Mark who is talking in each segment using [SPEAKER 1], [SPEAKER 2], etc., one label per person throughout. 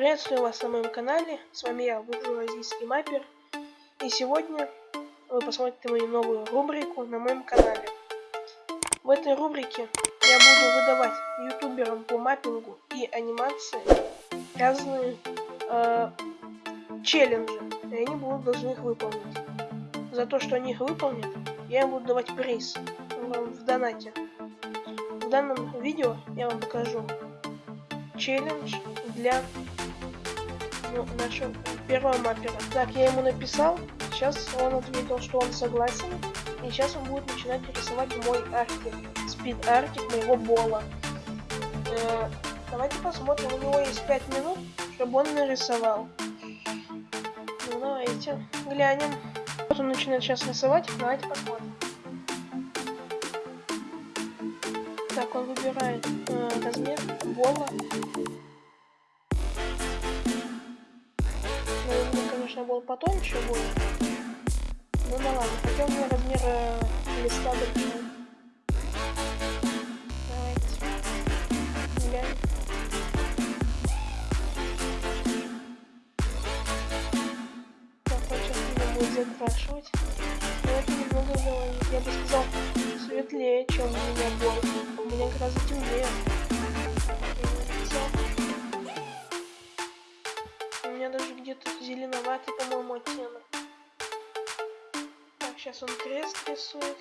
[SPEAKER 1] Приветствую вас на моем канале, с вами я, буржуазийский маппер, и сегодня вы посмотрите мою новую рубрику на моем канале. В этой рубрике я буду выдавать ютуберам по маппингу и анимации разные э, челленджи, и они будут должны их выполнить. За то, что они их выполнят, я им буду давать приз в донате. В данном видео я вам покажу челлендж для ну, нашего первого маппера. Так, я ему написал. Сейчас он ответил, что он согласен. И сейчас он будет начинать рисовать мой артик. Спид артик моего бола. Э, давайте посмотрим. У него есть 5 минут, чтобы он нарисовал. Ну, давайте глянем. Вот он начинает сейчас рисовать. Давайте посмотрим. Так, он выбирает э, размер бола. Конечно, был потоньше будет. Ну да ладно, хотя у меня размер э, листа большой. Давайте. Глянь. Так, будет закрашивать. Но это немного, я бы сказал, светлее, чем у меня был. У меня гораздо темнее. Зеленоватый, по-моему, оттенок. Так, сейчас он крест рисует.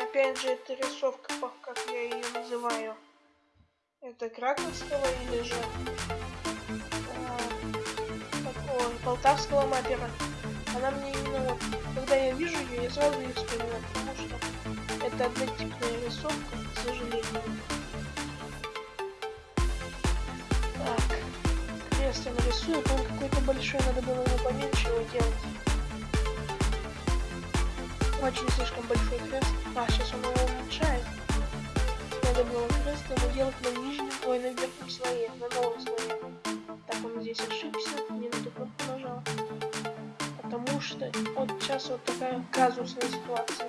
[SPEAKER 1] Опять же, это рисовка, как я ее называю. Это краковского или же а, такого полтавского маппера. Она мне именно вот, когда я вижу ее, я сразу ее вспоминаю, потому что это однотипная рисовка, к сожалению. Если нарисует, он какой-то большой, надо было ему поменьше его делать. Очень слишком большой крест. А, сейчас он его уменьшает. Надо было крест ему делать на нижнем, ой, на верхнем слое, на новом слое. Так, он здесь ошибся, не на ту кнопку нажал. Потому что вот сейчас вот такая казусная ситуация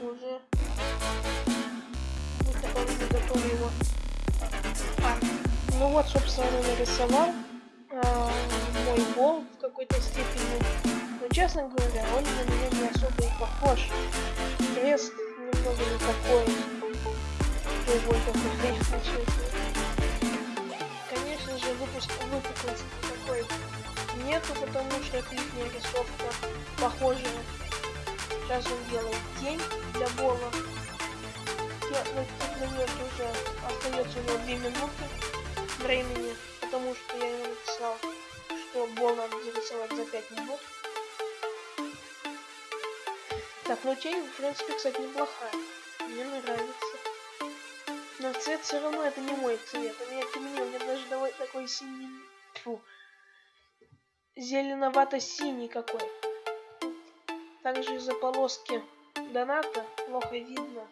[SPEAKER 1] уже уже готовый его. А, ну вот, собственно, нарисовал а, мой бол в какой-то степени. Но, честно говоря, он на меня не особо и похож. Крест немного не такой. Он делает тень для Бола. На этот момент уже остается у него 2 минуты времени, потому что я ему написал, что Бол надо зарисовать за 5 минут. Так, ну тень, в принципе, кстати, неплохая. Мне нравится. Но цвет все равно это не мой цвет. У меня темнее, у меня даже давай такой синий... Фу, зеленовато-синий какой. Также из-за полоски доната плохо видно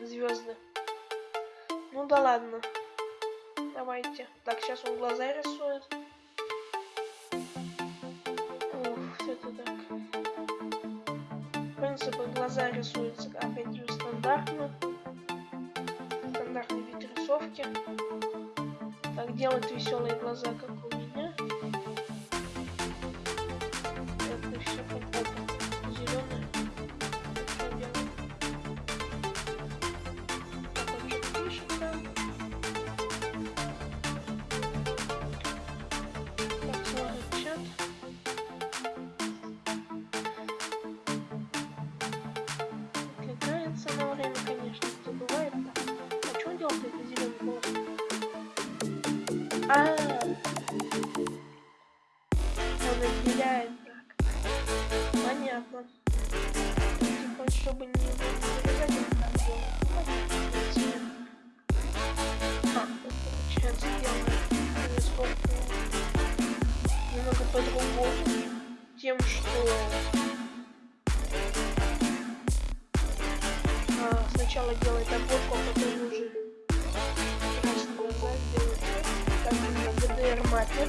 [SPEAKER 1] звезды. Ну да ладно. Давайте. Так, сейчас он глаза рисует. Ух, это так. В принципе, глаза рисуются опять же стандартно. Стандартный вид рисовки. Так, делать веселые глаза, как А, он разделяет так. Понятно. Типа, чтобы не зарезать так было. А, получается, делаем сколько немного по-другому. Тем, что маппер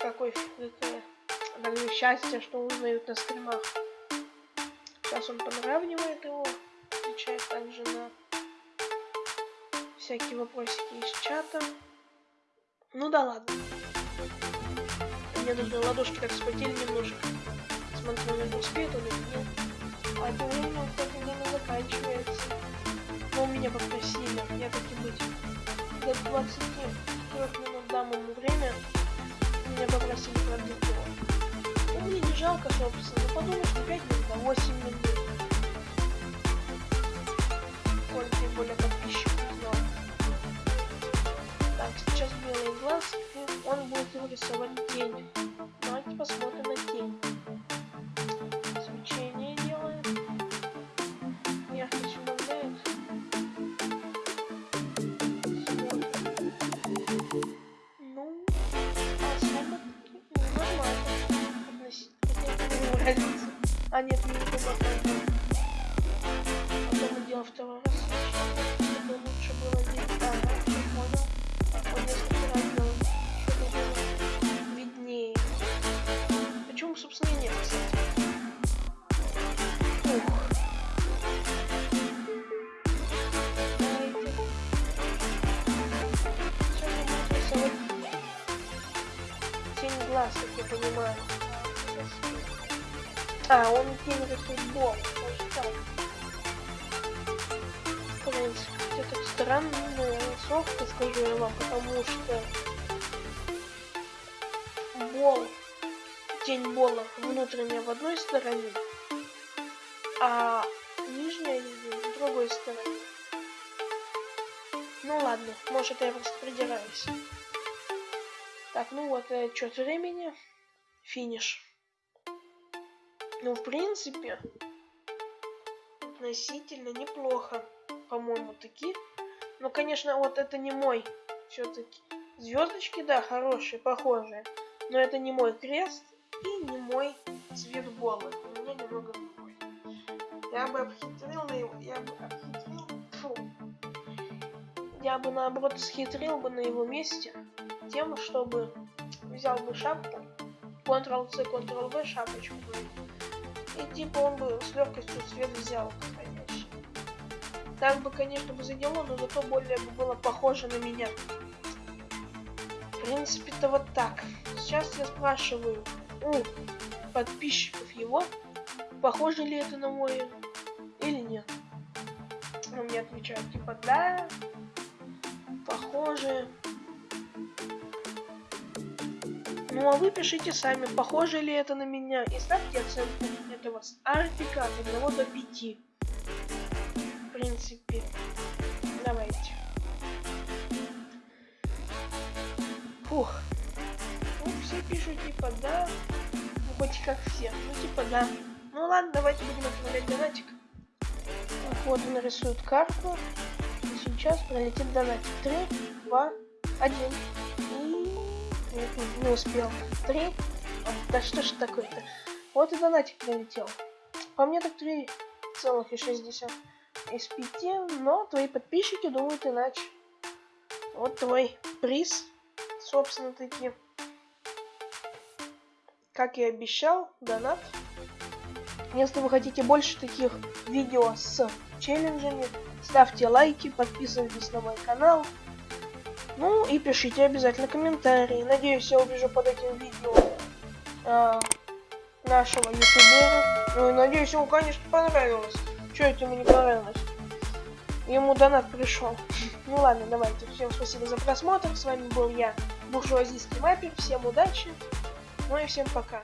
[SPEAKER 1] Какой, какое счастье, что узнают на стримах. Сейчас он подравнивает его, отвечает также на всякие вопросики из чата. Ну да ладно. Мне нужно ладошки так схватили немножко. Смотрю, он успеет он или нет. А это время, кстати, время заканчивается. Но меня попросили, я как и быть. До 23 минут дам ему время. Меня попросили продлить его. Ну, мне не жалко, собственно. Ну, подумаешь, не 5 минут, а 8 минут. Коль тем более подписчиков знал. Так, сейчас белый глаз, и он будет рисовать тень. Давайте А нет, не убавляет. Потом делал второй раз. Чтобы лучше было видеть. Ага, все понял. Вот несколько раз делал. Чтобы было виднее. Почему, собственно, и нет, кстати. Ух. Тень глаз, я понимаю. А, он. Даже так. В принципе, это странная рисовка, скажу я вам, потому что бол, тень бола внутренняя в одной стороне, а нижняя в другой стороне. Ну ладно, может я просто придираюсь. Так, ну вот, отчет времени. Финиш. Ну, в принципе, относительно неплохо, по-моему, таки. Но, конечно, вот это не мой все-таки. Звездочки, да, хорошие, похожие. Но это не мой крест и не мой цвет бола. У меня немного другой. Я бы обхитрил на его... Я бы обхитрил... Фу. Я бы, наоборот, схитрил бы на его месте тем, чтобы взял бы шапку, Ctrl-C, Ctrl-V, шапочку, и типа он бы с легкостью цвет взял подходящий. Так бы, конечно, бы задело, но зато более бы было похоже на меня. В принципе-то вот так. Сейчас я спрашиваю у подписчиков его, похоже ли это на мой или нет. Он мне отвечает, типа, да, похоже. Ну а вы пишите сами, похоже ли это на меня, и ставьте оценку этого артика от 1 до 5. В принципе, давайте. Фух. Ну, все пишут типа да, ну хоть как все, ну типа да. Ну ладно, давайте будем отправлять донатик. Вот он рисует карту. И сейчас пролетит донатик. 3, 2, 1. И не успел. 3. Да что ж такое-то? Вот и донатик пролетел. По мне так 3,6 из 5, но твои подписчики думают иначе. Вот твой приз, собственно таки. Как и обещал, донат. Если вы хотите больше таких видео с челленджами, ставьте лайки, подписывайтесь на мой канал. Ну и пишите обязательно комментарии. Надеюсь, я увижу под этим видео э, нашего ютубера. Ну и надеюсь, ему, конечно, понравилось. Что это ему не понравилось? Ему донат пришел. Ну ладно, давайте. Всем спасибо за просмотр. С вами был я, буржуазийский маппер. Всем удачи. Ну и всем пока.